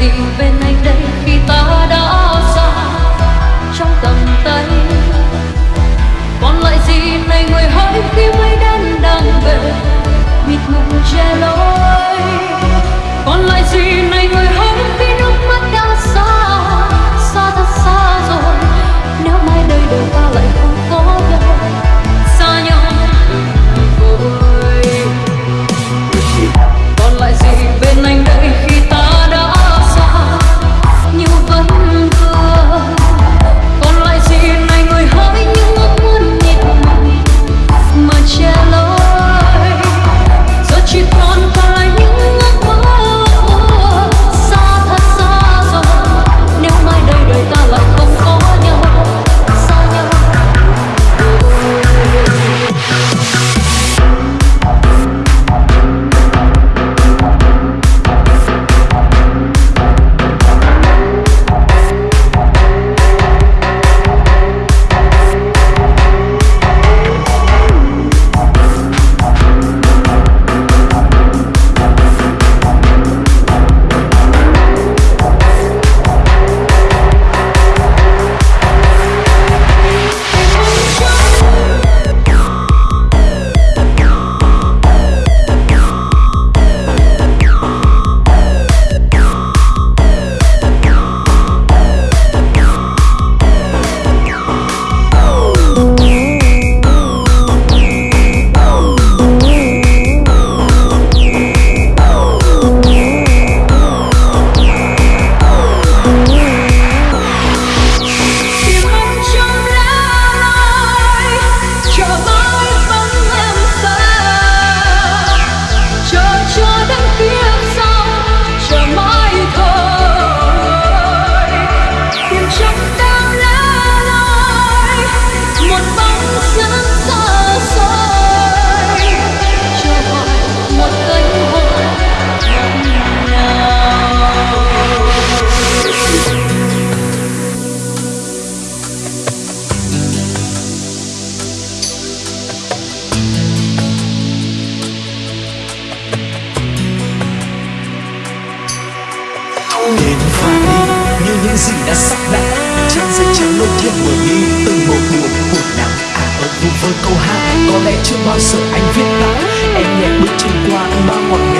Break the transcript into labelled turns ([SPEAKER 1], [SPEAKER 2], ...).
[SPEAKER 1] dịu bên anh đây khi ta đã xa trong tầm tay. Còn lại gì này người hỡi khi mây đen đang về, mịt mù che lối.
[SPEAKER 2] Đã sắp đặt Trang dây trắng lôi thiên mở đi, Từng một buồn buồn nắng À ở vu với câu hát, Có lẽ chưa bao giờ anh viết tặng Em nhẹ bước trên qua bao ngọn ngào